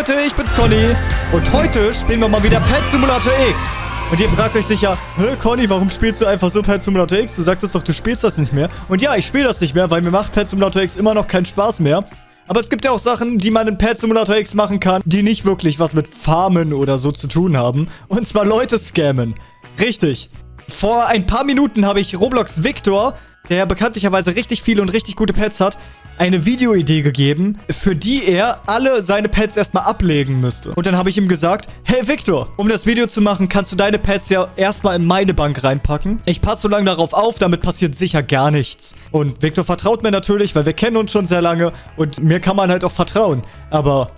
Leute, ich bin's Conny. Und heute spielen wir mal wieder Pet Simulator X. Und ihr fragt euch sicher, hä Conny, warum spielst du einfach so Pet Simulator X? Du sagtest doch, du spielst das nicht mehr. Und ja, ich spiele das nicht mehr, weil mir macht Pet Simulator X immer noch keinen Spaß mehr. Aber es gibt ja auch Sachen, die man in Pet Simulator X machen kann, die nicht wirklich was mit Farmen oder so zu tun haben. Und zwar Leute scammen. Richtig. Vor ein paar Minuten habe ich Roblox Victor, der bekanntlicherweise richtig viele und richtig gute Pets hat, eine Videoidee gegeben, für die er alle seine Pets erstmal ablegen müsste. Und dann habe ich ihm gesagt, hey Victor, um das Video zu machen, kannst du deine Pets ja erstmal in meine Bank reinpacken. Ich passe so lange darauf auf, damit passiert sicher gar nichts. Und Victor vertraut mir natürlich, weil wir kennen uns schon sehr lange und mir kann man halt auch vertrauen. Aber,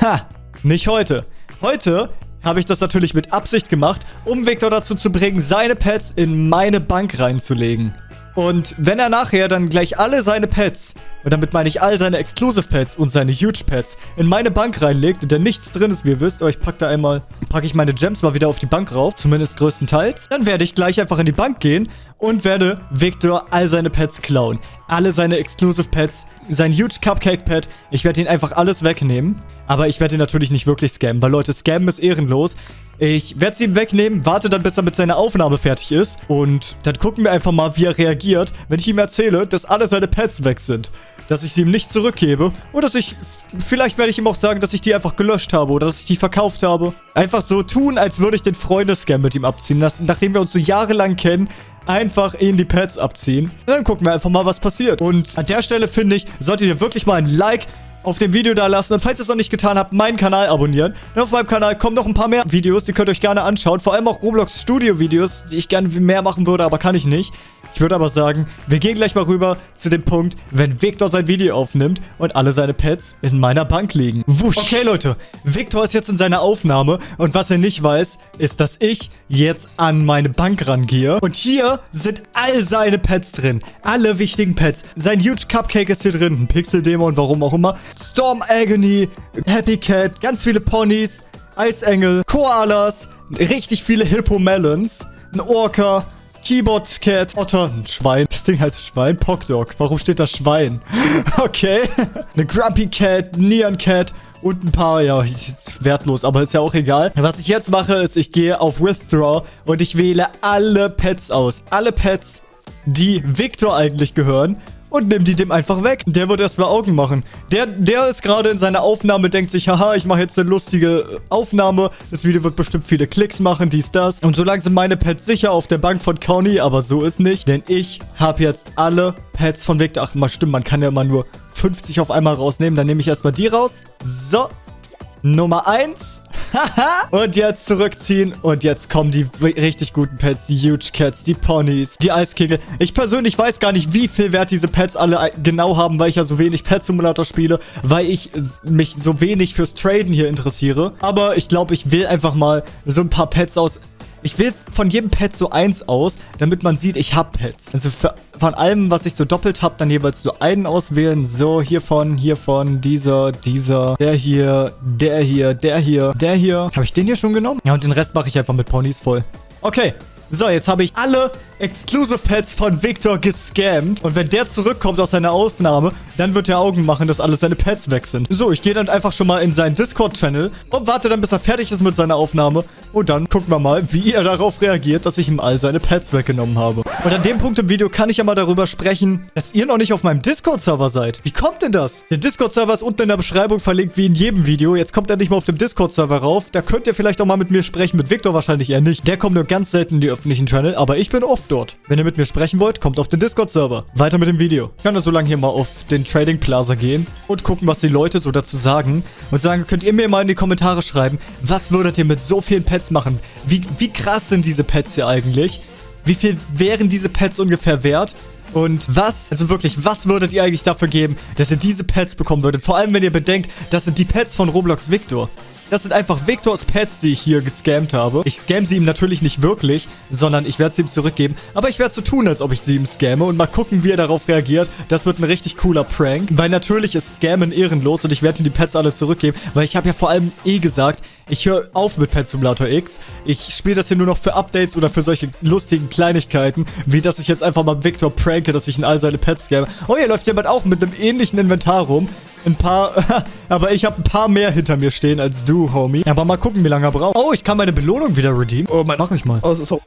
ha, nicht heute. Heute habe ich das natürlich mit Absicht gemacht, um Victor dazu zu bringen, seine Pets in meine Bank reinzulegen. Und wenn er nachher dann gleich alle seine Pets, und damit meine ich all seine Exclusive Pets und seine Huge Pets, in meine Bank reinlegt, in der nichts drin ist, wie ihr wisst, aber ich packe da einmal, packe ich meine Gems mal wieder auf die Bank rauf, zumindest größtenteils, dann werde ich gleich einfach in die Bank gehen und werde Victor all seine Pets klauen. Alle seine Exclusive Pets, sein Huge Cupcake Pet, ich werde ihn einfach alles wegnehmen. Aber ich werde ihn natürlich nicht wirklich scammen, weil Leute, scammen ist ehrenlos. Ich werde sie ihm wegnehmen, warte dann, bis er mit seiner Aufnahme fertig ist. Und dann gucken wir einfach mal, wie er reagiert, wenn ich ihm erzähle, dass alle seine Pets weg sind. Dass ich sie ihm nicht zurückgebe. Oder dass ich... Vielleicht werde ich ihm auch sagen, dass ich die einfach gelöscht habe. Oder dass ich die verkauft habe. Einfach so tun, als würde ich den Freundescam mit ihm abziehen lassen. Nachdem wir uns so jahrelang kennen, einfach ihn die Pets abziehen. Dann gucken wir einfach mal, was passiert. Und an der Stelle finde ich, solltet ihr wirklich mal ein Like auf dem Video da lassen. Und falls ihr es noch nicht getan habt, meinen Kanal abonnieren. Denn auf meinem Kanal kommen noch ein paar mehr Videos, die könnt ihr euch gerne anschauen. Vor allem auch Roblox Studio Videos, die ich gerne mehr machen würde, aber kann ich nicht. Ich würde aber sagen, wir gehen gleich mal rüber zu dem Punkt, wenn Victor sein Video aufnimmt und alle seine Pets in meiner Bank liegen. Wusch. Okay, Leute. Victor ist jetzt in seiner Aufnahme und was er nicht weiß, ist, dass ich jetzt an meine Bank rangehe. Und hier sind all seine Pets drin. Alle wichtigen Pets. Sein Huge Cupcake ist hier drin. Ein Pixel-Dämon, warum auch immer. Storm Agony, Happy Cat, ganz viele Ponys, Eisengel, Koalas, richtig viele Hippo Melons, ein Orca, Keyboard Cat, Otter, ein Schwein. Das Ding heißt Schwein. Pockdog. Warum steht da Schwein? Okay. Eine Grumpy Cat, Neon Cat und ein paar, ja, wertlos, aber ist ja auch egal. Was ich jetzt mache, ist, ich gehe auf Withdraw und ich wähle alle Pets aus. Alle Pets, die Victor eigentlich gehören und nimm die dem einfach weg. Der wird erstmal Augen machen. Der, der ist gerade in seiner Aufnahme, denkt sich, haha, ich mache jetzt eine lustige äh, Aufnahme. Das Video wird bestimmt viele Klicks machen, dies, das. Und solange sind meine Pets sicher auf der Bank von Conny, aber so ist nicht. Denn ich habe jetzt alle Pets von Victor. Ach, mal stimmt, man kann ja immer nur 50 auf einmal rausnehmen. Dann nehme ich erstmal die raus. So, Nummer 1. und jetzt zurückziehen. Und jetzt kommen die richtig guten Pets. Die Huge Cats, die Ponys, die Eiskegel. Ich persönlich weiß gar nicht, wie viel Wert diese Pets alle genau haben, weil ich ja so wenig Pet Simulator spiele. Weil ich mich so wenig fürs Traden hier interessiere. Aber ich glaube, ich will einfach mal so ein paar Pets aus ich will von jedem Pet so eins aus, damit man sieht, ich habe Pets. Also von allem, was ich so doppelt habe, dann jeweils so einen auswählen. So, hiervon, hiervon, dieser, dieser, der hier, der hier, der hier, der hier. Habe ich den hier schon genommen? Ja, und den Rest mache ich einfach mit Ponys voll. Okay, so, jetzt habe ich alle Exclusive Pets von Victor gescammt. Und wenn der zurückkommt aus seiner Aufnahme, dann wird er Augen machen, dass alle seine Pets weg sind. So, ich gehe dann einfach schon mal in seinen Discord-Channel und warte dann, bis er fertig ist mit seiner Aufnahme. Und dann gucken wir mal, wie er darauf reagiert, dass ich ihm all seine Pets weggenommen habe. Und an dem Punkt im Video kann ich ja mal darüber sprechen, dass ihr noch nicht auf meinem Discord-Server seid. Wie kommt denn das? Der Discord-Server ist unten in der Beschreibung verlinkt, wie in jedem Video. Jetzt kommt er nicht mal auf dem Discord-Server rauf. Da könnt ihr vielleicht auch mal mit mir sprechen. Mit Victor wahrscheinlich eher nicht. Der kommt nur ganz selten in die öffentlichen Channel, aber ich bin oft dort. Wenn ihr mit mir sprechen wollt, kommt auf den Discord-Server. Weiter mit dem Video. Ich kann da so lange hier mal auf den Trading Plaza gehen und gucken, was die Leute so dazu sagen. Und sagen, könnt ihr mir mal in die Kommentare schreiben, was würdet ihr mit so vielen Pets machen? Wie, wie krass sind diese Pets hier eigentlich? Wie viel wären diese Pets ungefähr wert? Und was, also wirklich, was würdet ihr eigentlich dafür geben, dass ihr diese Pets bekommen würdet? Vor allem, wenn ihr bedenkt, das sind die Pets von Roblox Victor. Das sind einfach Victors Pets, die ich hier gescammt habe. Ich scam sie ihm natürlich nicht wirklich, sondern ich werde sie ihm zurückgeben. Aber ich werde so tun, als ob ich sie ihm scamme und mal gucken, wie er darauf reagiert. Das wird ein richtig cooler Prank, weil natürlich ist Scammen ehrenlos und ich werde ihm die Pets alle zurückgeben, weil ich habe ja vor allem eh gesagt, ich höre auf mit Pet Simulator X. Ich spiele das hier nur noch für Updates oder für solche lustigen Kleinigkeiten, wie dass ich jetzt einfach mal Victor pranke, dass ich in all seine Pets scamme. Oh, hier läuft jemand auch mit einem ähnlichen Inventar rum. Ein paar, aber ich habe ein paar mehr hinter mir stehen als du, Homie. Aber mal gucken, wie lange er braucht. Oh, ich kann meine Belohnung wieder redeemen. Oh, mein... Mach ich mal. Oh, so.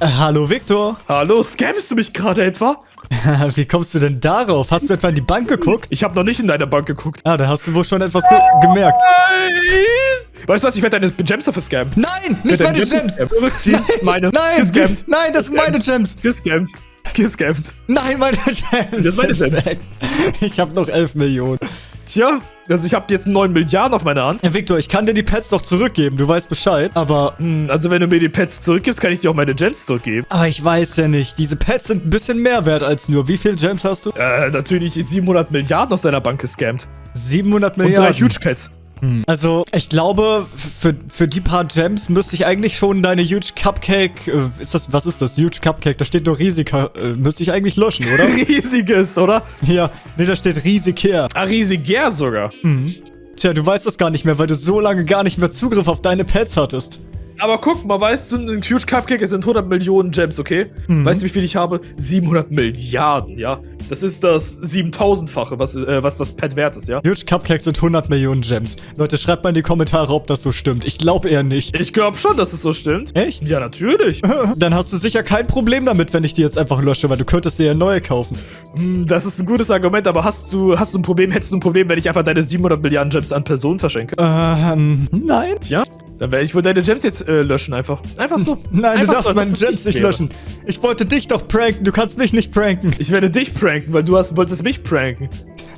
Äh, hallo, Victor. Hallo, scammst du mich gerade etwa? wie kommst du denn darauf? Hast du etwa in die Bank geguckt? Ich habe noch nicht in deine Bank geguckt. Ah, da hast du wohl schon etwas ge gemerkt. Nein! Weißt du was, ich werde deine Gems dafür scammen. Nein, nicht meine Gems. Zurückziehen, meine. Nein, Gescammt. nein, das sind meine Gems. Gescammt. Gescammt. Nein, meine Gems. Das sind meine Gems. Ich habe noch 11 Millionen. Tja, also ich habe jetzt 9 Milliarden auf meiner Hand. Ja, Victor, ich kann dir die Pets doch zurückgeben, du weißt Bescheid. Aber, Hm, also wenn du mir die Pets zurückgibst, kann ich dir auch meine Gems zurückgeben. aber ich weiß ja nicht. Diese Pets sind ein bisschen mehr wert als nur. Wie viel Gems hast du? Äh, natürlich 700 Milliarden aus deiner Bank gescammt. 700 Und drei Milliarden. Huge Cats. Also, ich glaube, für, für die paar Gems müsste ich eigentlich schon deine Huge Cupcake, äh, ist das, was ist das? Huge Cupcake, da steht nur Risika, äh, müsste ich eigentlich löschen, oder? Riesiges, oder? ja, nee, da steht riesig her. Ah, riesiger sogar. Tja, du weißt das gar nicht mehr, weil du so lange gar nicht mehr Zugriff auf deine Pets hattest. Aber guck mal, weißt du, ein Huge Cupcake sind 100 Millionen Gems, okay? Weißt du, wie viel ich habe? 700 Milliarden, ja? Das ist das 7000-fache, was, äh, was das Pet wert ist, ja? Huge Cupcake sind 100 Millionen Gems. Leute, schreibt mal in die Kommentare, ob das so stimmt. Ich glaube eher nicht. Ich glaube schon, dass es so stimmt. Echt? Ja, natürlich. Dann hast du sicher kein Problem damit, wenn ich die jetzt einfach lösche, weil du könntest dir ja neue kaufen. Hm, Das ist ein gutes Argument, aber hast du, hast du ein Problem, hättest du ein Problem, wenn ich einfach deine 700 Milliarden Gems an Personen verschenke? Ähm, nein. Tja, dann werde ich wohl deine Gems jetzt äh, löschen einfach. Einfach so. Nein, du einfach darfst so, meine Gems ich nicht wäre. löschen. Ich wollte dich doch pranken, du kannst mich nicht pranken. Ich werde dich pranken, weil du hast, wolltest mich pranken.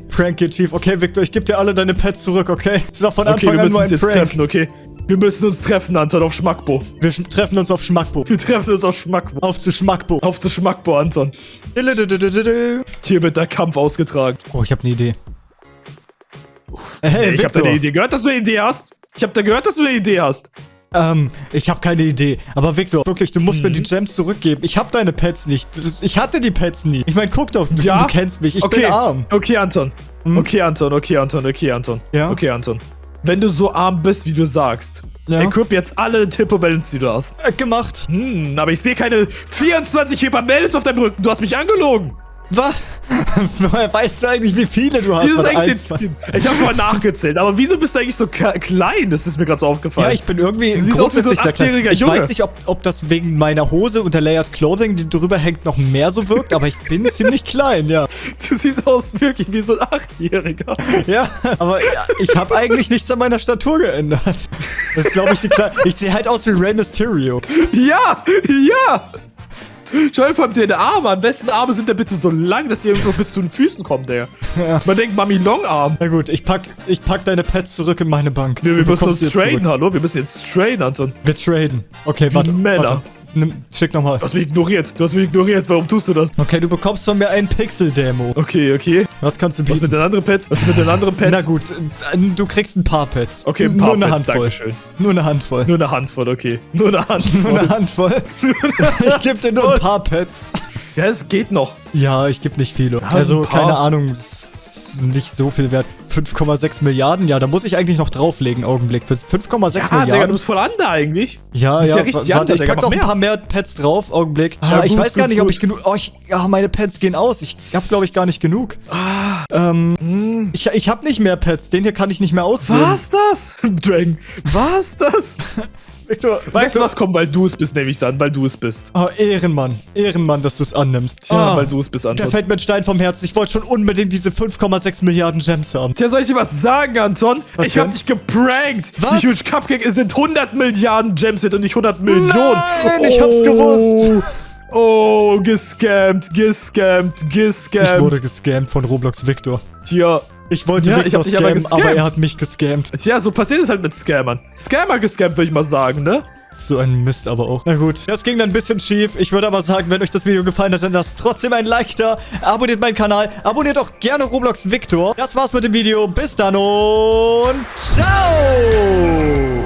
Prank you, Chief. Okay, Victor, ich gebe dir alle deine Pets zurück, okay? Das war von Okay, Anfang wir an müssen nur uns ein Prank. treffen, okay? Wir müssen uns treffen, Anton, auf Schmackbo. Wir sch- treffen uns auf Schmackbo. Wir treffen uns auf Schmackbo. Auf zu Schmackbo. Auf zu Schmackbo, Anton. Hier wird der Kampf ausgetragen. Oh, ich habe eine Idee. Hey, ich habe deine Idee gehört, dass du eine Idee hast. Ich habe da gehört, dass du eine Idee hast. Ähm, ich habe keine Idee. Aber Victor, wirklich, du musst Mhm. mir die Gems zurückgeben. Ich habe deine Pets nicht. Ich hatte die Pets nie. Ich meine, guck doch, du, Ja? du kennst mich. Ich okay. bin arm. Okay, Anton. Okay, Anton, okay, Anton, okay, Anton. Ja? Okay, Anton. Wenn du so arm bist, wie du sagst, Ja? equip jetzt alle Tippo-Balance, die du hast. Äh, gemacht. Hm, aber ich sehe keine 24 Hyper-Balance auf deinem Rücken. Du hast mich angelogen. Was? Woher weißt du eigentlich, wie viele du hast? Ich habe mal nachgezählt. Aber wieso bist du eigentlich so klein? Das ist mir gerade so aufgefallen. Ja, ich bin irgendwie Du siehst aus wie so ein achtjähriger Ich Junge. weiß nicht, ob, ob das wegen meiner Hose und der Layered Clothing, die drüber hängt, noch mehr so wirkt, aber ich bin ziemlich klein, ja. Du siehst aus wirklich wie so ein Achtjähriger. Ja, aber ja, ich habe eigentlich nichts an meiner Statur geändert. Das ist, glaube ich, die Kle Ich sehe halt aus wie Rey Mysterio. Ja, ja. Schau vor allem deine Arme an. Wessen Arme sind denn bitte so lang, dass sie irgendwo bis zu den Füßen kommen, der? Man denkt Mami Longarm. Na gut, ich pack, ich pack deine Pets zurück in meine Bank. Nee, wir müssen uns traden, hallo? Wir müssen jetzt traden, Anton. Wir traden. Okay, warte. Männer. warte. Nimm, schick nochmal. Du hast mich ignoriert. Du hast mich ignoriert. Warum tust du das? Okay, du bekommst von mir einen Pixel-Demo. Okay, okay. Was kannst du Was bieten? mit den anderen Pets? Was mit den anderen Pets? Na gut, äh, du kriegst ein paar Pets. Okay, ein paar Nur eine Pets, Handvoll. Dankeschön. Nur eine Handvoll. Nur eine Handvoll, okay. Nur eine Nur Handvoll. eine Handvoll. ich geb dir nur ein paar Pets. ja, es geht noch. Ja, ich geb nicht viele. so also, keine Ahnung, es nicht so viel wert. 5,6 Milliarden? Ja, da muss ich eigentlich noch drauflegen, Augenblick. Für 5,6 Ah, Digga, du Milliarden? bist voll under eigentlich. ja, ja, ja richtig warte, ich pack noch ein paar mehr Pets drauf, Augenblick. Ja, Ah, ich gut, weiß gar gut, nicht, ob gut. ich genug... Oh, ich, ja, meine Pets gehen aus. Ich hab, glaube ich, gar nicht genug. ähm, Hm. ich, ich hab nicht mehr Pets. Den hier kann ich nicht mehr auswählen. Was das? Dragon. Was das? Victor, Weißt du, was kommt, weil du es bist, nehme ich an, weil du es bist. Oh, Ehrenmann. Ehrenmann, dass du es annimmst. Tja, Ah, weil du es bist, Anton. fällt mir ein Stein vom Herzen. Ich wollte schon unbedingt diese 5,6 Milliarden Gems haben. Tja, soll ich dir was sagen, Anton? Was ich hab denn? dich geprankt. Was? Die Huge Cupcake sind 100 Milliarden Gems und nicht 100 Millionen. Nein, ich hab's gewusst. Oh, gescammt, gescammt, Ich gescammt. wurde gescammt von Roblox Victor. Tja, Ich wollte Ja, ich Victor aber scammen, aber, gescammt. er hat mich gescammt. tja, so passiert es halt mit Scammern. Scammer gescammt, würde ich mal sagen, ne? So ein Mist aber auch. Na gut, das ging dann ein bisschen schief. Ich würde aber sagen, wenn euch das Video gefallen hat, dann lasst trotzdem ein Like da. Abonniert meinen Kanal. Abonniert auch gerne Roblox Victor. Das war's mit dem Video. Bis dann und ciao!